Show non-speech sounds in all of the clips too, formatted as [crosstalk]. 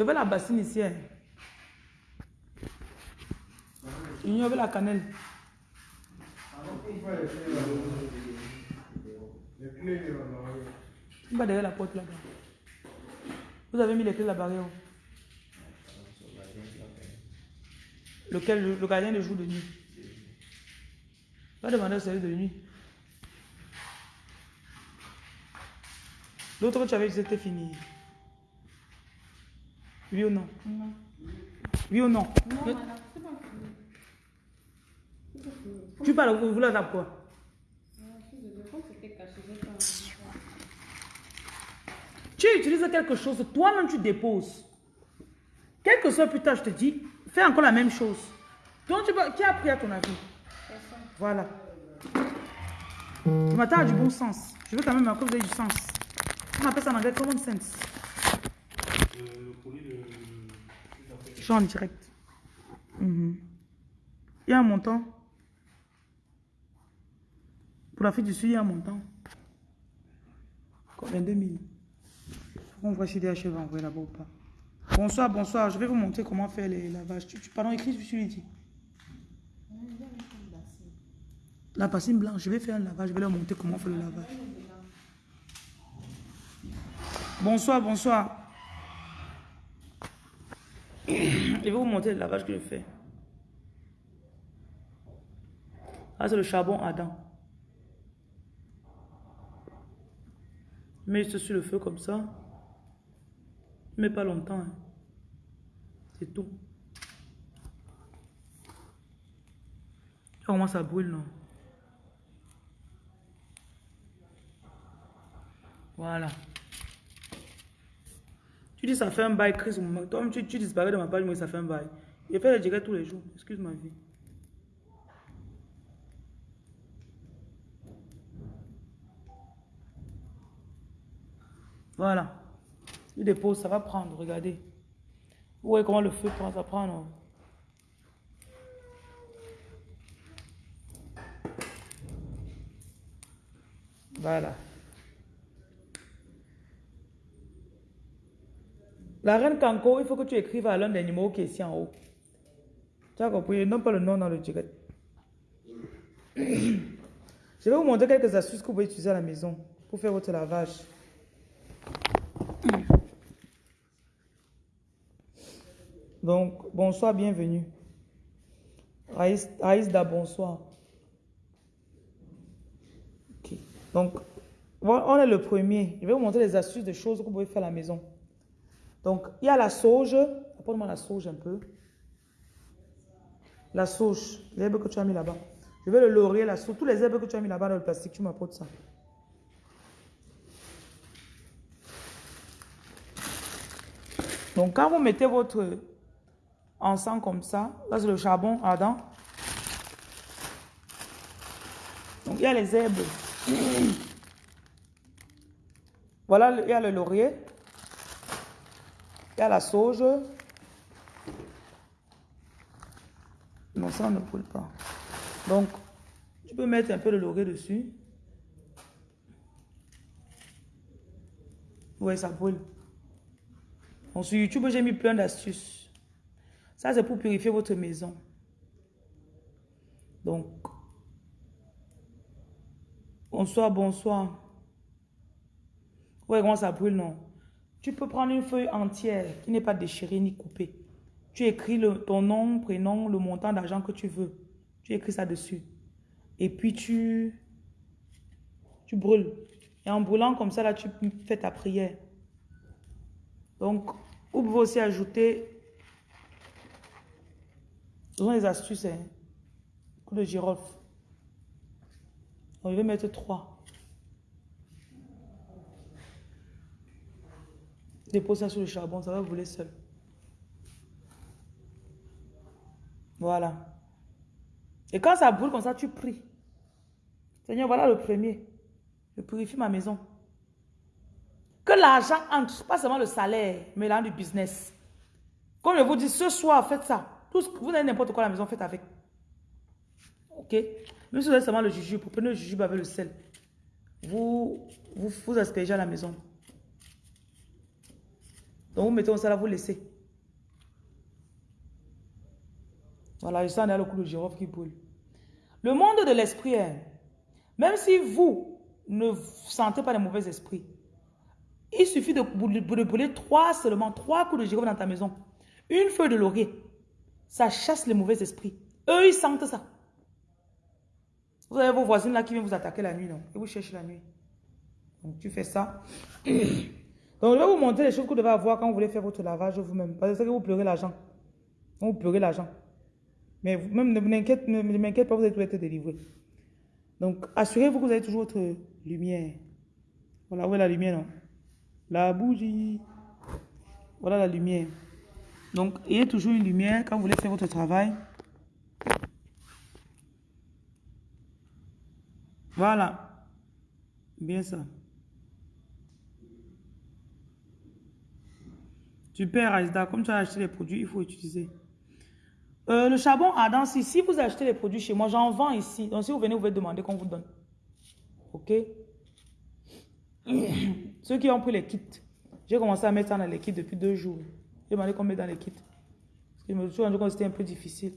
Je veux la bassine ici. Hein. Il veut la cannelle. Il va derrière la porte là-bas. Vous avez mis les clés là-bas. Lequel le, le gardien de jour de nuit. Va demander au service de nuit. L'autre que tu avais dit, c'était fini. Oui ou non? Non. Oui ou non? Non, madame, c'est pas. Tu parles, vous voulez la quoi? Ah, envie. Tu utilises quelque chose, toi-même tu déposes. Quel que soit plus tard, je te dis, fais encore la même chose. Donc, tu vas- qui a appris à ton avis? Personne. Voilà. Le matin a du bon sens. Je veux quand même que vous ayez du sens. On appelle ça en anglais common sense. Je suis en direct. Mhm. Il y a un montant. Pour la fille du Sud, il y a un montant. Combien 22 000. On voit si DH va envoyer là-bas ou pas. Bonsoir, bonsoir. Je vais vous montrer comment faire les lavages. Tu, tu, pardon, écrit, je lui dit. La bassine blanche, je vais faire un lavage. Je vais leur montrer comment faire le lavage. Bonsoir, bonsoir. Je vais vous montrer le lavage que je fais. Ah, c'est le charbon. Je mets juste sur le feu comme ça. Mets pas longtemps. hein. C'est tout. Comment ça brûle, non? Voilà. Tu dis ça fait un bail, Chris. Toi, tu, tu disparais de ma page, mais ça fait un bail. Je fais le direct tous les jours. Excuse ma vie. Voilà. Je dépose, ça va prendre, regardez. Vous voyez comment le feu prend, ça prend, non? Voilà. La reine Kanko, il faut que tu écrives à l'un des numéros qui est ici en haut. Tu as compris? Non pas le nom dans le direct. Je vais vous montrer quelques astuces que vous pouvez utiliser à la maison pour faire votre lavage. Donc, bonsoir, bienvenue. Raïs, Raïsda, bonsoir. Donc, on est le premier. Je vais vous montrer les astuces de choses que vous pouvez faire à la maison. Donc, il y a la sauge. Apporte-moi la sauge un peu. La sauge, l'herbe que tu as mis là-bas. Je vais le laurier, la sauge. Tous les herbes que tu as mis là-bas dans le plastique, tu m'apportes ça. Donc, quand vous mettez votre encens comme ça, là c'est le charbon ardent. Donc, il y a les herbes. Voilà, il y a le laurier. Y a la sauge. Non, ça ne brûle pas. Donc, tu peux mettre un peu de laurier dessus. Oui, ça brûle. Donc, sur YouTube, j'ai mis plein d'astuces. Ça, c'est pour purifier votre maison. Donc, bonsoir, bonsoir. Ouais, comment ça brûle, non? Tu peux prendre une feuille entière qui n'est pas déchirée ni coupée. Tu écris ton nom, prénom, le montant d'argent que tu veux. Tu écris ça dessus. Et puis tu, tu brûles. Et en brûlant comme ça, là, tu fais ta prière. Donc, vous pouvez aussi ajouter ce sont des astuces, hein. De girofle. Je vais mettre trois. Dépose ça sur le charbon, ça va brûler seul. Voilà. Et quand ça brûle comme ça, tu pries. Seigneur, voilà le premier. Je purifie ma maison. Que l'argent entre, pas seulement le salaire, mais l'argent du business. Comme je vous dis, ce soir, faites ça. Vous avez n'importe quoi à la maison, faites avec. Ok? Même si vous avez seulement le jujube, vous prenez le jujube avec le sel. Vous, vous, vous à la maison. Donc vous mettez ça là, vous laissez. Voilà, je sens le coup de girofle qui brûle. Le monde de l'esprit, hein, même si vous ne sentez pas les mauvais esprits, il suffit de, de brûler trois seulement, trois coups de girofle dans ta maison. Une feuille de laurier, ça chasse les mauvais esprits. Eux, ils sentent ça. Vous avez vos voisines là qui viennent vous attaquer la nuit, non? Et vous cherchez la nuit. Donc tu fais ça. [clears throat] Donc, je vais vous montrer les choses que vous devez avoir quand vous voulez faire votre lavage vous-même. Parce que c'est que vous pleurez l'argent. Vous pleurez l'argent. Mais vous, même ne m'inquiète pas, vous allez tout être délivré. Donc, assurez-vous que vous avez toujours votre lumière. Voilà, où est la lumière, non? La bougie. Voilà la lumière. Donc, ayez toujours une lumière quand vous voulez faire votre travail. Voilà. Bien ça. Super, Aïsda. Comme tu as acheté les produits, il faut utiliser. Euh, le charbon ardent, si, si vous achetez les produits chez moi, j'en vends ici. Donc, si vous venez, vous pouvez demander qu'on vous donne. OK? [clears throat] Ceux qui ont pris les kits, j'ai commencé à mettre ça dans les kits depuis deux jours. J'ai demandé qu'on mette dans les kits. Parce que je me suis rendu compte que c'était un peu difficile.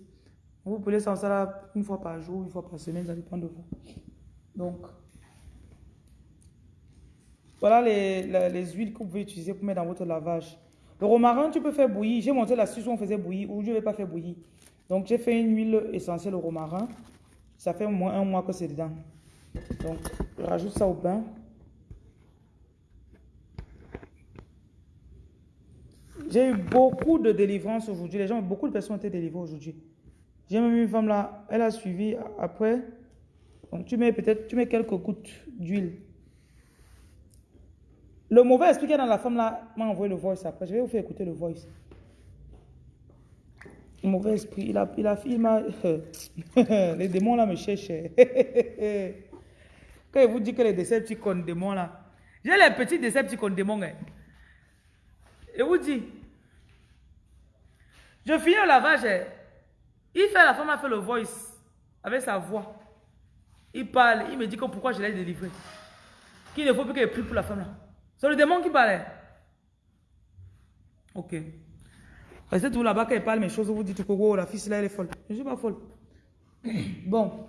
Vous pouvez sans ça là une fois par jour, une fois par semaine, ça dépend de vous. Donc, voilà les, les huiles que vous pouvez utiliser pour mettre dans votre lavage. Le romarin, tu peux faire bouillir. J'ai montré l'astuce où on faisait bouillir, ou je ne vais pas faire bouillir. Donc, j'ai fait une huile essentielle au romarin. Ça fait moins un mois que c'est dedans. Donc, je rajoute ça au bain. J'ai eu beaucoup de délivrances aujourd'hui. Les gens, beaucoup de personnes ont été délivrées aujourd'hui. J'ai même une femme là, elle a suivi après. Donc, tu mets peut-être, tu mets quelques gouttes d'huile. Le mauvais esprit qui est dans la femme là m'a envoyé le voice après. Je vais vous faire écouter le voice. Le mauvais esprit, il a, il a, il m'a, [laughs] les démons là me cherchent. [laughs] Quand il vous dit que les Decepticons démons là, j'ai les petits Decepticons démons. Hein. Et vous dit, je finis le lavage. hein. Il fait, la femme a fait le voice avec sa voix. Il parle, il me dit que pourquoi je l'ai délivré. Qu'il ne faut plus qu'elle prie pour la femme là. C'est le démon qui parlait. Ok. Restez tout là-bas quand parle mes choses, vous dites que oh, la fille là elle est folle. Je ne suis pas folle. [coughs] Bon.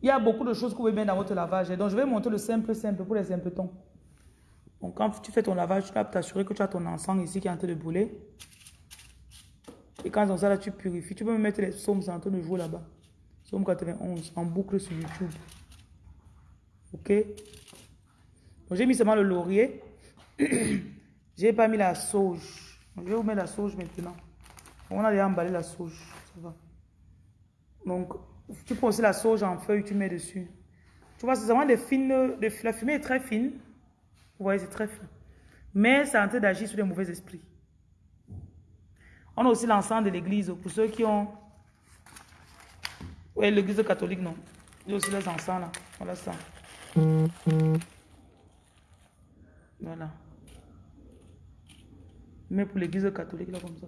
Il y a beaucoup de choses que vous pouvez mettre dans votre lavage. Donc je vais montrer le simple, simple pour les simpletons. Donc quand tu fais ton lavage, tu dois t'assurer que tu as ton encens ici qui est en train de brûler. Et quand dans ça là, tu purifies. Tu peux me mettre les psaumes, en train de jouer là-bas. Psaume 91, en boucle sur YouTube. Ok? J'ai mis seulement le laurier. [clears throat] j'ai pas mis la sauge. Je vais vous mettre la sauge maintenant. On a déjà emballé la sauge. Ça va. Donc, tu prends aussi la sauge en feuille, tu mets dessus. Tu vois, c'est vraiment des fines. La fumée est très fine. Vous voyez, c'est très fin. Mais c'est en train d'agir sur les mauvais esprits. On a aussi l'encens de l'église. Pour ceux qui ont... Oui, l'église catholique, non. Il y a aussi les encens là. Voilà ça. Voilà. Mais pour l'église catholique, là, comme ça.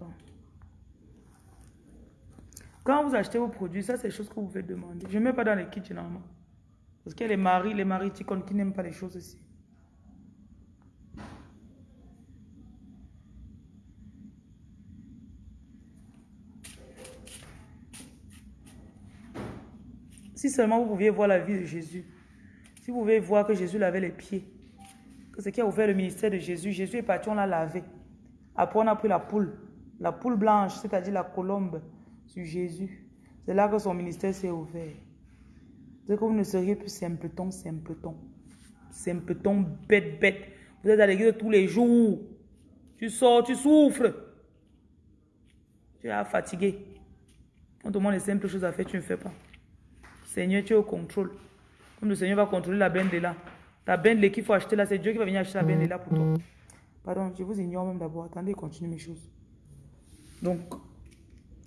Quand vous achetez vos produits, ça, c'est des choses que vous pouvez demander. Je ne mets pas dans les kits, généralement. Parce qu'il y a les maris, les maris ticons qui n'aiment pas les choses ici. Si seulement vous pouviez voir la vie de Jésus. Si vous pouvez voir que Jésus lavait les pieds. Que ce qui a ouvert le ministère de Jésus, Jésus est parti, on l'a lavé. Après, on a pris la poule. La poule blanche, c'est-à-dire la colombe sur Jésus. C'est là que son ministère s'est ouvert. C'est que vous ne seriez plus simpleton, simpleton. Simpleton, bête, bête. Vous êtes à l'église tous les jours. Tu sors, tu souffres. Tu es fatigué. On te les simples choses à faire, tu ne fais pas. Seigneur, tu es au contrôle. Comme le Seigneur va contrôler la bende là. Ta bende qu'il faut acheter là, c'est Dieu qui va venir acheter la bende là pour toi. Pardon, je vous ignore même d'abord. Attendez, continue mes choses. Donc,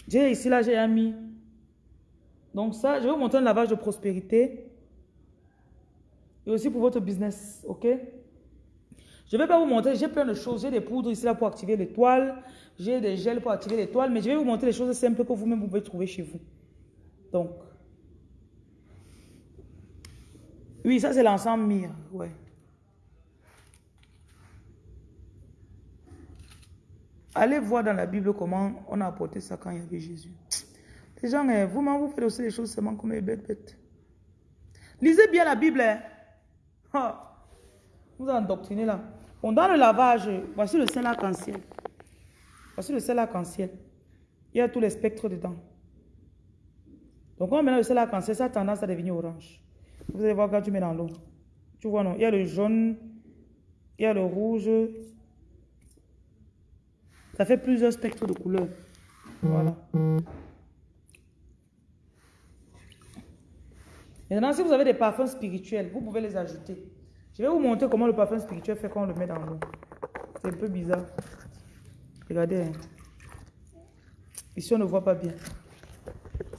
j'ai ici là, j'ai mis. Donc ça, je vais vous montrer un lavage de prospérité. Et aussi pour votre business, ok? Je ne vais pas vous montrer, j'ai plein de choses. J'ai des poudres ici là pour activer l'étoile. J'ai des gels pour activer l'étoile. Mais je vais vous montrer les choses simples que vous-même vous pouvez trouver chez vous. Donc, oui, ça c'est l'ensemble mire, ouais. Allez voir dans la Bible comment on a apporté ça quand il y avait Jésus. Les gens, eh, vous-même, vous faites aussi les choses seulement comme les bêtes bêtes. Lisez bien la Bible. hein. Ah. Vous endoctrinez là. On dans le lavage, voici le sel arc-en-ciel. Voici le sel arc-en-ciel. Il y a tous les spectres dedans. Donc, quand on met le sel arc-en-ciel, ça a tendance à devenir orange. Vous allez voir quand tu mets dans l'eau. Tu vois, non? Il y a le jaune, il y a le rouge. Ça fait plusieurs spectres de couleurs. Voilà. Maintenant, si vous avez des parfums spirituels, vous pouvez les ajouter. Je vais vous montrer comment le parfum spirituel fait quand on le met dans l'eau. C'est un peu bizarre. Regardez. hein. Ici, on ne voit pas bien.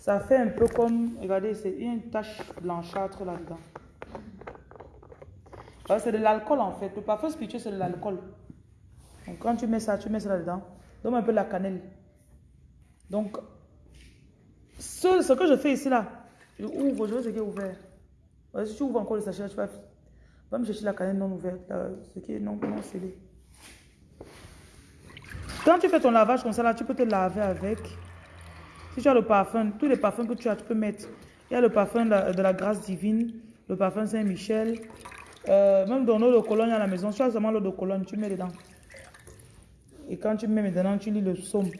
Ça fait un peu comme... Regardez, c'est une tache blanchâtre là-dedans. C'est de l'alcool en fait. Le parfum spirituel, c'est de l'alcool. Donc, quand tu mets ça, tu mets ça là-dedans. Donne un peu la cannelle. Donc, ce, que je fais ici là, je ouvre, je veux ce qui est ouvert. Ouais, si tu ouvres encore le sachet, tu vas, va me chercher la cannelle non ouverte, là, ce qui est non, non scellé. Quand tu fais ton lavage comme ça, là, tu peux te laver avec. Si tu as le parfum, tous les parfums que tu as, tu peux mettre. Il y a le parfum de la, grâce divine, le parfum Saint-Michel. Euh, même dans l'eau de Cologne à la maison, tu as seulement l'eau de Cologne, tu mets dedans. Et quand tu mets maintenant, tu lis le psaume.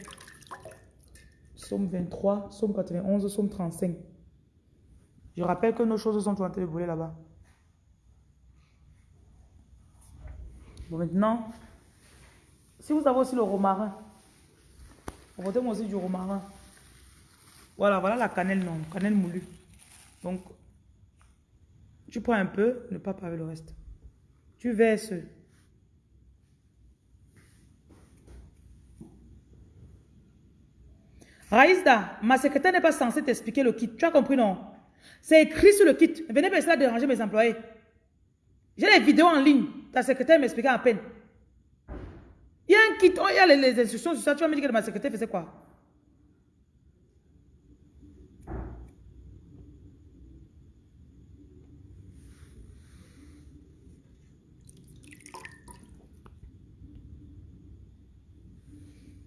Psaume 23, psaume 91, psaume 35. Je rappelle que nos choses sont en train de brûler là-bas. Bon, maintenant, si vous avez aussi le romarin, apportez-moi aussi du romarin. Voilà, voilà la cannelle, non, cannelle moulue. Donc, tu prends un peu, ne pas avec le reste. Tu verses. Raïsda, ma secrétaire n'est pas censée t'expliquer le kit. Tu as compris, non? C'est écrit sur le kit. Venez pas essayer déranger mes employés. J'ai les vidéos en ligne. Ta secrétaire m'expliquait à peine. Il y a un kit, oh, il y a les, les instructions sur ça. Tu vas me dire que ma secrétaire faisait quoi?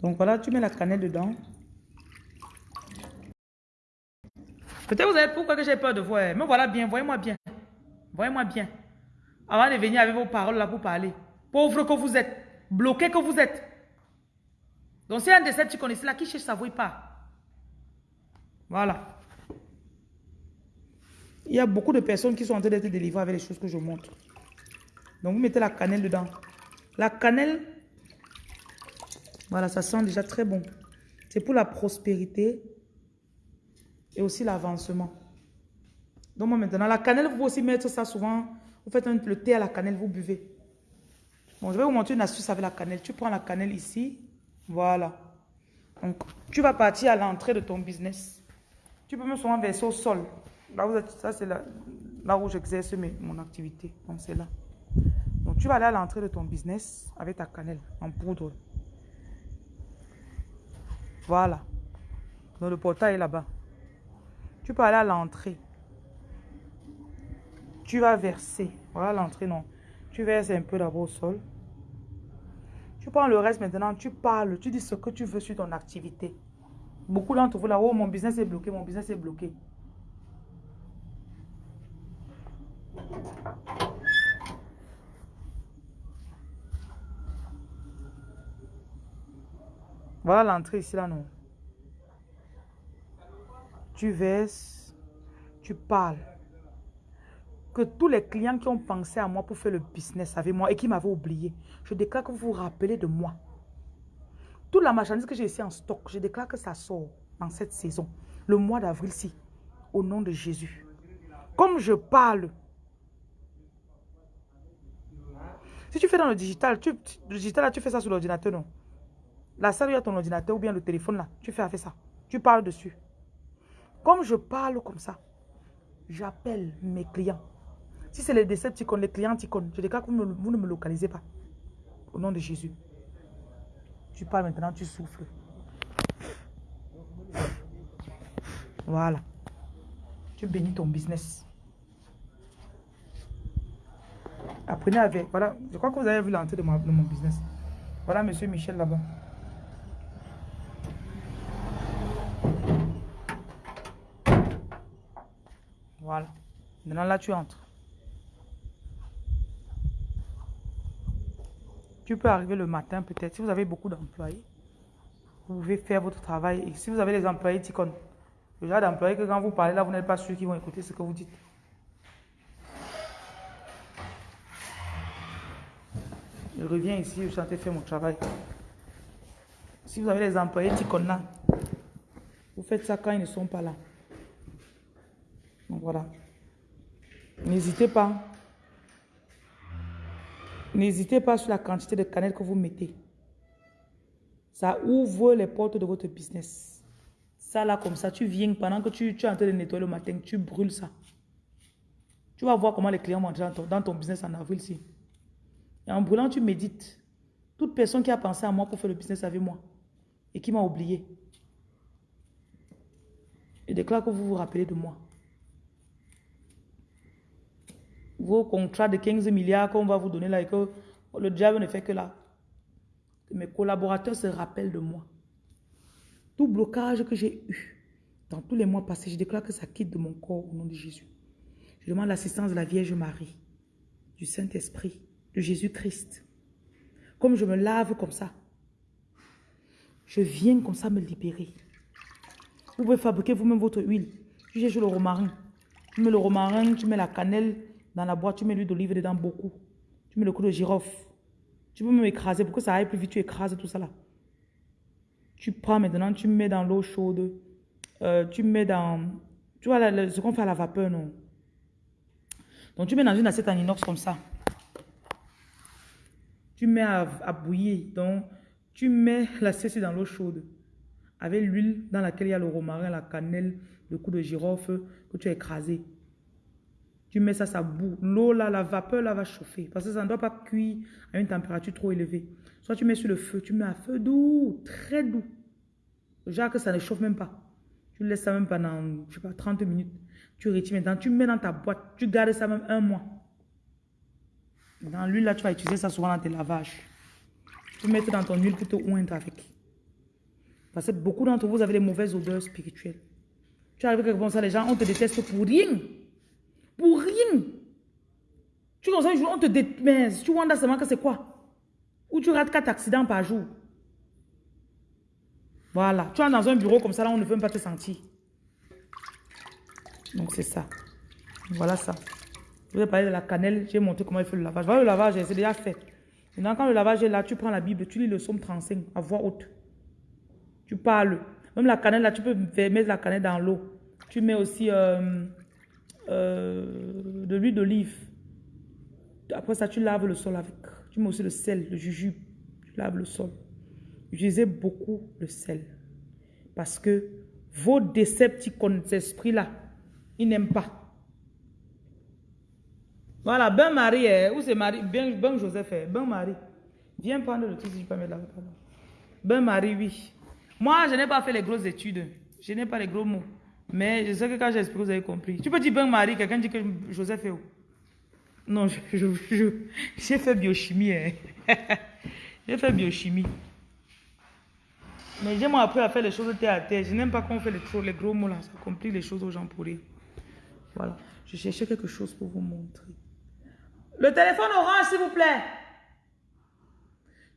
Donc voilà, tu mets la cannelle dedans. Peut-être vous avez pourquoi j'ai peur de vous. hein. Mais voilà bien, voyez-moi bien. Voyez-moi bien. Avant de venir avec vos paroles là pour parler. Pauvre que vous êtes. Bloqué que vous êtes. Donc c'est un de ces tu ici là qui cherche sa voix pas. Voilà. Il y a beaucoup de personnes qui sont en train d'être délivrées avec les choses que je montre. Donc vous mettez la cannelle dedans. La cannelle, voilà, ça sent déjà très bon. C'est pour la prospérité et aussi l'avancement. Donc moi maintenant, la cannelle, vous pouvez aussi mettre ça souvent. Vous faites le thé à la cannelle, vous buvez. Bon, je vais vous montrer une astuce avec la cannelle. Tu prends la cannelle ici. Voilà. Donc, tu vas partir à l'entrée de ton business. Tu peux même souvent verser au sol. Là, ça, c'est là, où j'exerce mon activité. Donc, c'est là. Donc, tu vas aller à l'entrée de ton business avec ta cannelle en poudre. Voilà. Donc, le portail est là-bas. Tu peux aller à l'entrée. Tu vas verser. Voilà l'entrée, non. Tu verses un peu d'abord au sol. Tu prends le reste maintenant, tu parles, tu dis ce que tu veux sur ton activité. Beaucoup d'entre vous là, oh mon business est bloqué, mon business est bloqué. Voilà l'entrée ici là, non. Tu verses, tu parles. Que tous les clients qui ont pensé à moi pour faire le business avec moi et qui m'avaient oublié, je déclare que vous vous rappelez de moi. Toute la marchandise que j'ai ici en stock, je déclare que ça sort dans cette saison, le mois d'avril-ci, au nom de Jésus. Comme je parle, si tu fais dans le digital, le digital là, tu fais ça sur l'ordinateur, non? La salle où il y a ton ordinateur ou bien le téléphone là, tu fais avec ça. Tu parles dessus. Comme je parle comme ça, j'appelle mes clients. Si c'est les Decepticons, les clients Ticons, je déclare que vous, ne me localisez pas. Au nom de Jésus. Tu parles maintenant, tu souffles. Voilà. Tu bénis ton business. Apprenez avec. Voilà. Je crois que vous avez vu l'entrée de, de mon business. Voilà, monsieur Michel là-bas. Voilà. Maintenant, là, tu entres. Tu peux arriver le matin peut-être. Si vous avez beaucoup d'employés, vous pouvez faire votre travail. Et si vous avez des employés Ticon, le genre d'employés que quand vous parlez là, vous n'êtes pas sûr qu'ils vont écouter ce que vous dites. Je reviens ici, je suis en train de faire mon travail. Si vous avez des employés Ticon là, vous faites ça quand ils ne sont pas là. Voilà. N'hésitez pas. N'hésitez pas sur la quantité de cannelle que vous mettez. Ça ouvre les portes de votre business. Ça là, comme ça, tu viens pendant que tu, es en train de nettoyer le matin, tu brûles ça. Tu vas voir comment les clients vont entrer dans ton, dans ton business en avril. Et en brûlant, tu médites. Toute personne qui a pensé à moi pour faire le business avec moi et qui m'a oublié, je déclare que vous vous rappelez de moi. Vos contrats de 15 milliards qu'on va vous donner là et que le diable ne fait que là. Que mes collaborateurs se rappellent de moi. Tout blocage que j'ai eu dans tous les mois passés, je déclare que ça quitte de mon corps au nom de Jésus. Je demande l'assistance de la Vierge Marie, du Saint-Esprit, de Jésus-Christ. Comme je me lave comme ça, je viens comme ça me libérer. Vous pouvez fabriquer vous-même votre huile. Tu le romarin. Tu mets le romarin, tu mets la cannelle dans la boîte, tu mets l'huile d'olive dedans beaucoup. Tu mets le coup de girofle. Tu peux même écraser pour que ça aille plus vite. Tu écrases tout ça là. Tu prends maintenant, tu mets dans l'eau chaude. Euh, tu mets dans... Tu vois ce qu'on fait à la vapeur, non? Donc tu mets dans une assiette en inox comme ça. Tu mets à, à bouillir. Donc tu mets l'assiette dans l'eau chaude avec l'huile dans laquelle il y a le romarin, la cannelle, le coup de girofle que tu as écrasé. Tu mets ça, ça boue. L'eau là, la vapeur là va chauffer parce que ça ne doit pas cuire à une température trop élevée. Soit tu mets sur le feu, tu mets à feu doux, très doux. Genre que ça ne chauffe même pas. Tu laisses ça même pendant, je sais pas, 30 minutes. Tu retires maintenant, tu mets dans ta boîte, tu gardes ça même un mois. Dans l'huile là, tu vas utiliser ça souvent dans tes lavages. Tu mets dans ton huile pour te oindre avec. Parce que beaucoup d'entre vous avez des mauvaises odeurs spirituelles. Tu arrives quelque chose, les gens, on te déteste pour rien. Pour rien. Tu ça un jour, on te déteste. Tu vois seulement que c'est quoi? Ou tu rates 4 accidents par jour. Voilà. Tu es dans un bureau comme ça, là, on ne veut même pas te sentir. Donc, c'est ça. Voilà ça. Je vais parler de la cannelle. J'ai montré comment il fait le lavage. Voilà le lavage, c'est déjà fait. Maintenant, quand le lavage est là, tu prends la Bible, tu lis le psaume 35 à voix haute. Tu parles. Même la cannelle, là, tu peux mettre la cannelle dans l'eau. Tu mets aussi euh, euh, de l'huile d'olive. Après ça, tu laves le sol avec. Tu mets aussi le sel, le jujube. Tu laves le sol. Utilisez beaucoup le sel. Parce que vos décepticons, cet esprit-là, ils n'aiment pas. Voilà, ben Marie, où c'est Marie? Ben, Joseph, ben Marie. Viens prendre le truc si je peux mettre là. Ben Marie, oui. Moi, je n'ai pas fait les grosses études. Je n'ai pas les gros mots. Mais je sais que quand j'explique, vous avez compris. Tu peux dire Ben Marie, quelqu'un dit que Joseph est où? Non, j'ai je, je, fait biochimie. Hein. [laughs] j'ai fait biochimie. Mais j'ai appris à faire les choses terre à terre. Je n'aime pas qu'on fait les, les, gros mots là. Ça complique les choses aux gens pour rire. Voilà. Je cherchais quelque chose pour vous montrer. Le téléphone orange, s'il vous plaît.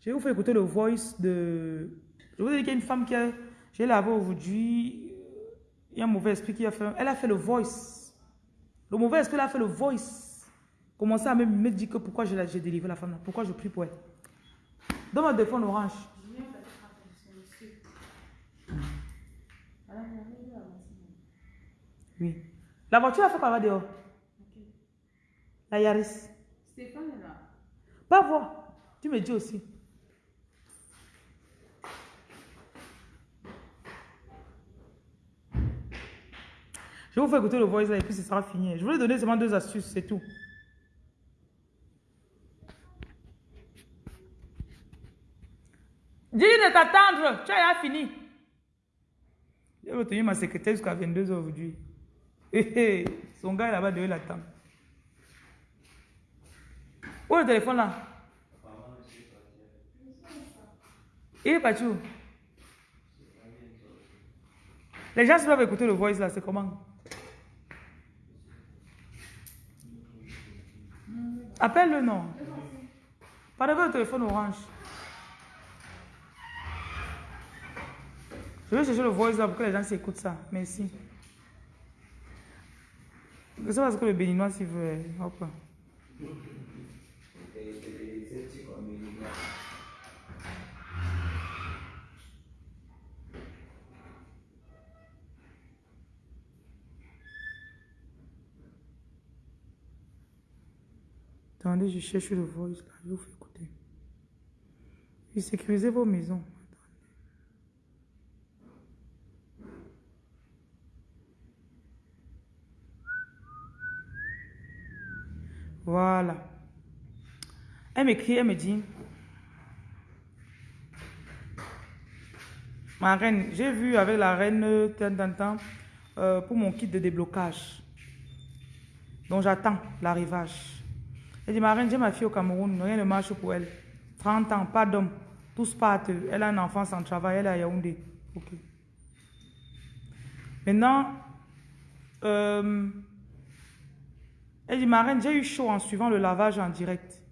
Je vais vous faire écouter le voice de je vous ai dit qu'il y a une femme qui a... J'ai lavé aujourd'hui. Il y a un mauvais esprit qui a fait... Elle a fait le voice. Le mauvais esprit a fait le voice. Commencez à me, dire que pourquoi j'ai délivré la femme là. Pourquoi je prie pour elle. Donne-moi le téléphone orange. Oui. La voiture a fait quoi? Là dehors La Yaris. Stéphane est là. Pas voir. Tu me dis aussi. Je vous faire écouter le voice là et puis ce sera fini. Je voulais donner seulement deux astuces, c'est tout. Dis de t'attendre, tu as fini. Je vais retenir ma secrétaire jusqu'à 22h aujourd'hui. Son gars là-bas devait l'attendre. Où est le téléphone là? Il est parti où? Les gens doivent écouter le voice là, c'est comment? Appelle-le, non. Pas de téléphone orange. Je vais chercher le voice là pour que les gens s'écoutent ça. Merci. C'est parce que le béninois s'il veut. Hop. Attendez, je cherche le voice là. Je vous fais écouter. Et sécurisez vos maisons. Voilà. Elle m'écrit, elle me dit, ma reine, j'ai vu avec la reine tant, euh, pour mon kit de déblocage. Donc j'attends l'arrivage. Elle dit, ma reine, j'ai ma fille au Cameroun, rien ne marche pour elle. 30 ans, pas d'homme, tous partent. Elle a un enfant sans travail, elle est à Yaoundé. Ok. Maintenant, euh, elle dit, ma reine, j'ai eu chaud en suivant le lavage en direct.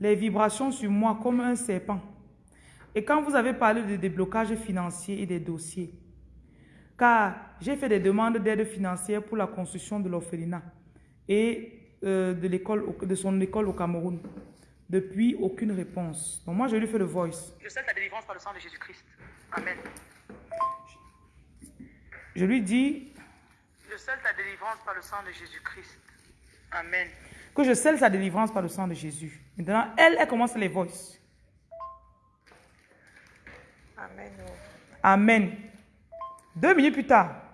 Les vibrations sur moi comme un serpent. Et quand vous avez parlé de déblocage financier et des dossiers, car j'ai fait des demandes d'aide financière pour la construction de l'orphelinat et euh, de, l'école, de son école au Cameroun. Depuis, aucune réponse. Donc moi, je lui fais le voice. Je sais ta délivrance par le sang de Jésus-Christ. Amen. Je lui dis, je sais ta délivrance par le sang de Jésus-Christ. Amen. Que je scelle sa délivrance par le sang de Jésus. Maintenant, elle, elle commence les voices. Amen. Amen. Deux minutes plus tard.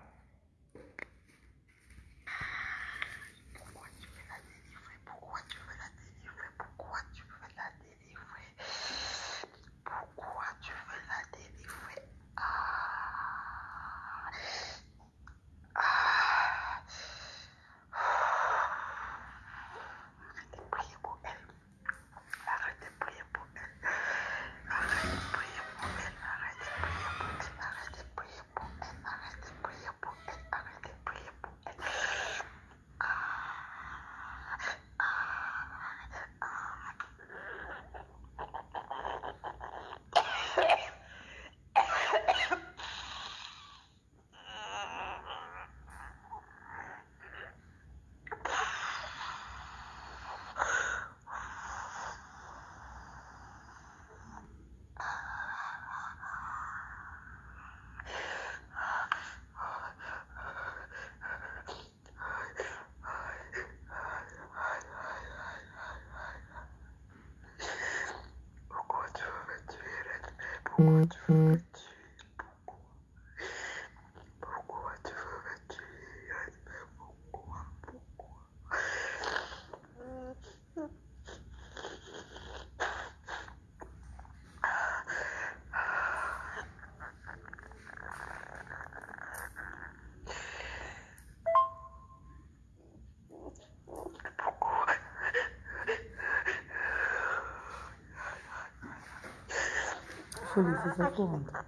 Il faut laisser ça pour rentrer.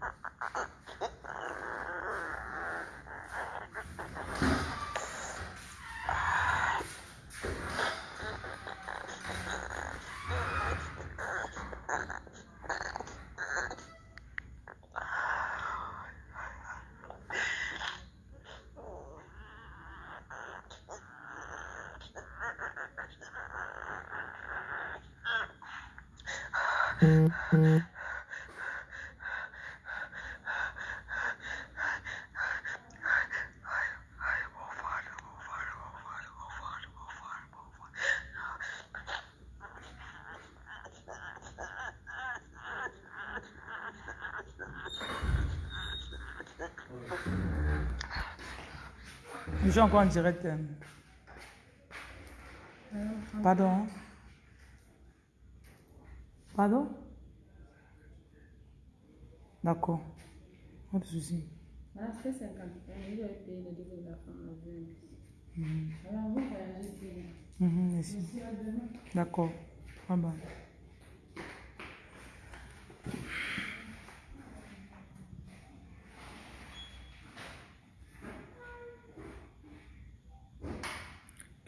Je suis encore en direct. euh. Pardon. Pardon? D'accord. Pas de souci. Voilà, c'est 50. Il a payé le début de la fin avril. Alors, vous voyagez bien. Merci. Merci à demain. D'accord.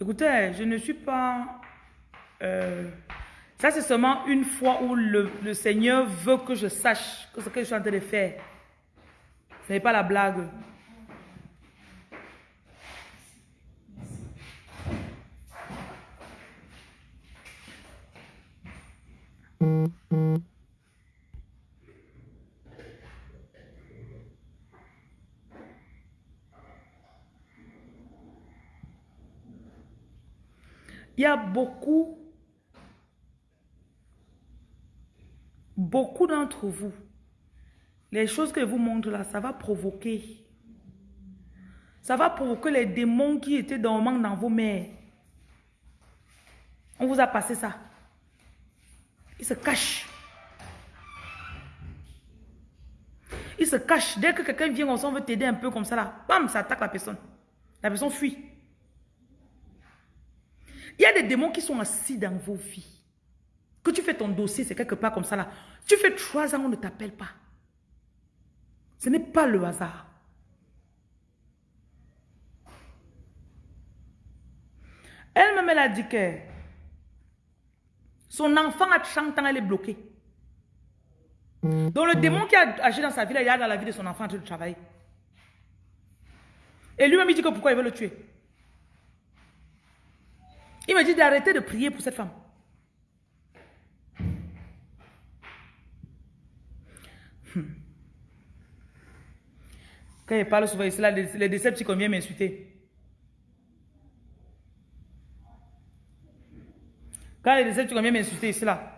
Écoutez, je ne suis pas euh, ça c'est seulement une fois où le, Seigneur veut que je sache que ce que je suis en train de faire, ce n'est pas la blague. Il y a beaucoup, beaucoup d'entre vous, les choses que je vous montre là, ça va provoquer. Ça va provoquer les démons qui étaient dormants dans vos mères. On vous a passé ça. Ils se cachent. Ils se cachent. Dès que quelqu'un vient, on veut t'aider un peu comme ça là. Bam, ça attaque la personne. La personne fuit. Il y a des démons qui sont assis dans vos vies. Que tu fais ton dossier, c'est quelque part comme ça là. Tu fais trois ans, on ne t'appelle pas. Ce n'est pas le hasard. Elle-même, elle a dit que son enfant a 30 ans, elle est bloquée. Donc le démon qui a agi dans sa vie, là, il a dans la vie de son enfant en train de travailler. Et lui-même, il dit que pourquoi il veut le tuer. Il me dit d'arrêter de prier pour cette femme. Hmm. Quand il parle souvent ici, là, les, décepticons viennent m'insulter. Quand les décepticons viennent m'insulter ici, là.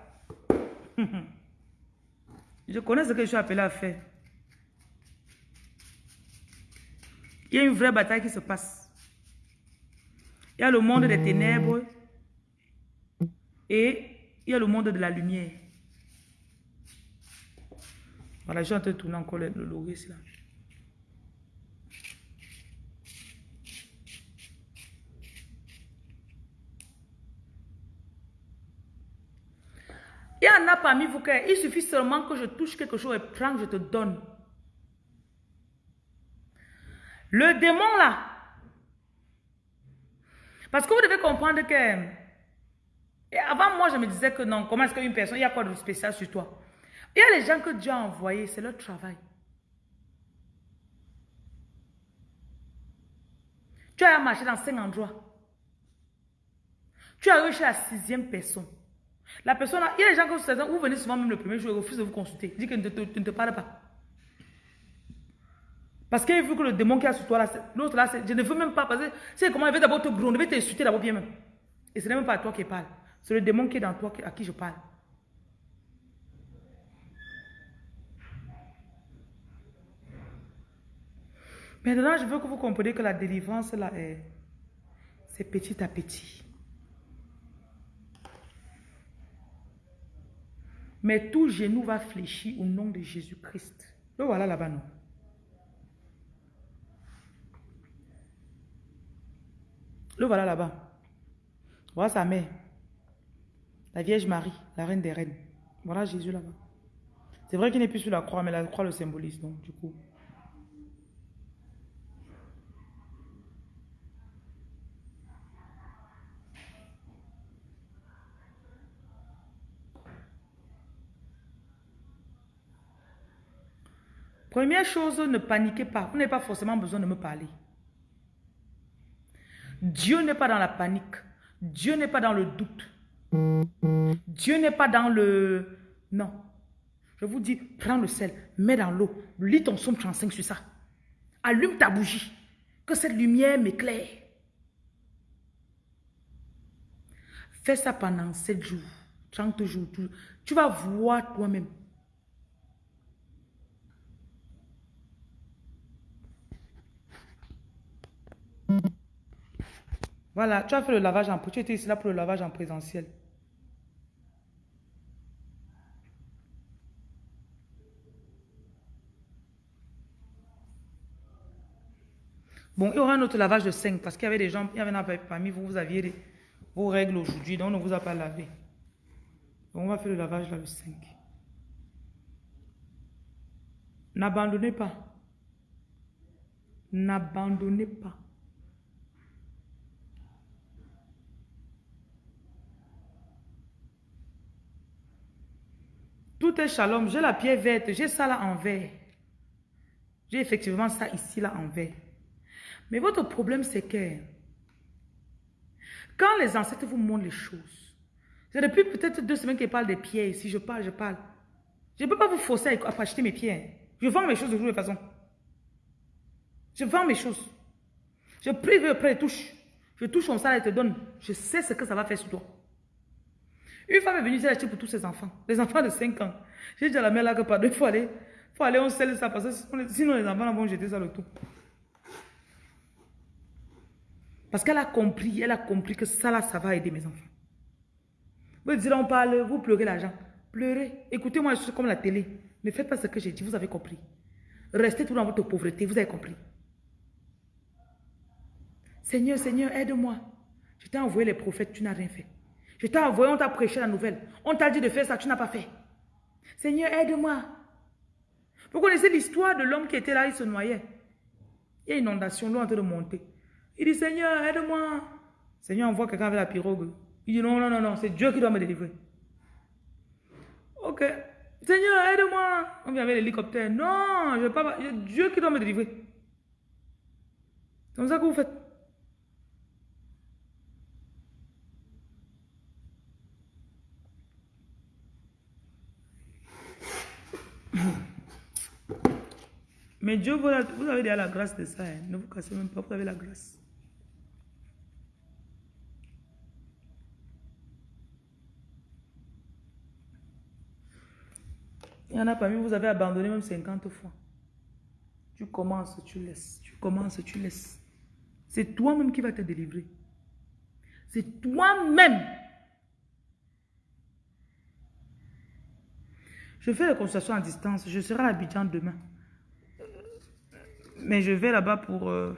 Je connais ce que je suis appelé à faire. Il y a une vraie bataille qui se passe. Il y a le monde des ténèbres et il y a le monde de la lumière. Voilà, je suis en train de tourner encore le, ici. Là. Il y en a parmi vous il suffit seulement que je touche quelque chose et prends, je te donne. Le démon là, parce que vous devez comprendre que, et avant moi je me disais que non, comment est-ce qu'une personne, il y a quoi de spécial sur toi? Il y a les gens que Dieu a envoyés, c'est leur travail. Tu as marché dans cinq endroits. Tu as reçu la sixième personne. La personne, il y a des gens que vous venez souvent même le premier jour et refusent de vous consulter. Dit que ne te, ne te parle pas. Parce qu'il veut que le démon qui a sur toi, l'autre là, je ne veux même pas. Parce que c'est comment il veut d'abord te gronder, il veut t'insulter d'abord bien même. Et ce n'est même pas à toi qui parle. C'est le démon qui est dans toi à qui je parle. Maintenant, je veux que vous compreniez que la délivrance là est. C'est petit à petit. Mais tout genou va fléchir au nom de Jésus-Christ. Le voilà là-bas, non? Le voilà là-bas. Voilà sa mère. La Vierge Marie, la reine des reines. Voilà Jésus là-bas. C'est vrai qu'il n'est plus sur la croix, mais la croix le symbolise, donc du coup. Première chose, ne paniquez pas. Vous n'avez pas forcément besoin de me parler. Dieu n'est pas dans la panique. Dieu n'est pas dans le doute. Dieu n'est pas dans le... Non. Je vous dis, prends le sel, mets dans l'eau, lis ton somme 35 sur ça. Allume ta bougie, que cette lumière m'éclaire. Fais ça pendant 7 jours, 30 jours. Tu vas voir toi-même. Voilà, tu as fait le lavage en... Tu étais ici là pour le lavage en présentiel. Bon, il y aura un autre lavage de 5 parce qu'il y avait des gens, il y avait parmi vous, vous aviez vos règles aujourd'hui, donc on ne vous a pas lavé. Donc on va faire le lavage là le 5. N'abandonnez pas. N'abandonnez pas. Est shalom. J'ai la pierre verte. J'ai ça là en vert. J'ai effectivement ça ici là en vert. Mais votre problème, c'est que quand les ancêtres vous montrent les choses, c'est depuis peut-être deux semaines qu'ils parlent des pierres. Si je parle, je parle. Je ne peux pas vous forcer à acheter mes pierres. Je vends mes choses de toute façon. Je vends mes choses. Je prie, je prie, touche. Je touche comme ça, elle te donne. Je sais ce que ça va faire sur toi. Une femme est venue acheter pour tous ses enfants. Les enfants de 5 ans. J'ai dit à la mère là que par deux fois, il faut aller, on scelle ça parce que sinon les enfants vont jeter ça le tout. Parce qu'elle a compris, elle a compris que ça là, ça va aider mes enfants. Vous dites, on parle, vous pleurez l'argent. Pleurez. Écoutez-moi, je suis comme la télé. Ne faites pas ce que j'ai dit, vous avez compris. Restez tout dans votre pauvreté, vous avez compris. Seigneur, Seigneur, aide-moi. Je t'ai envoyé les prophètes, tu n'as rien fait. Je t'ai envoyé, on t'a prêché la nouvelle. On t'a dit de faire ça, tu n'as pas fait. Seigneur, aide-moi. Vous connaissez l'histoire de l'homme qui était là, il se noyait. Il y a une inondation, l'eau est en train de monter. Il dit, Seigneur, aide-moi. Seigneur envoie quelqu'un avec la pirogue. Il dit, non, non, non, non, c'est Dieu qui doit me délivrer. Ok. Seigneur, aide-moi. On vient avec l'hélicoptère. Non, je ne pas. Dieu qui doit me délivrer. C'est comme ça que vous faites. Mais Dieu, vous avez déjà la grâce de ça. Hein. Ne vous cassez même pas, vous avez la grâce. Il y en a parmi vous, avez abandonné même 50 fois. Tu commences, tu laisses. Tu commences, tu laisses. C'est toi-même qui va te délivrer. C'est toi-même. Je fais la consultation à distance. Je serai à Abidjan demain. Mais je vais là-bas pour... Euh,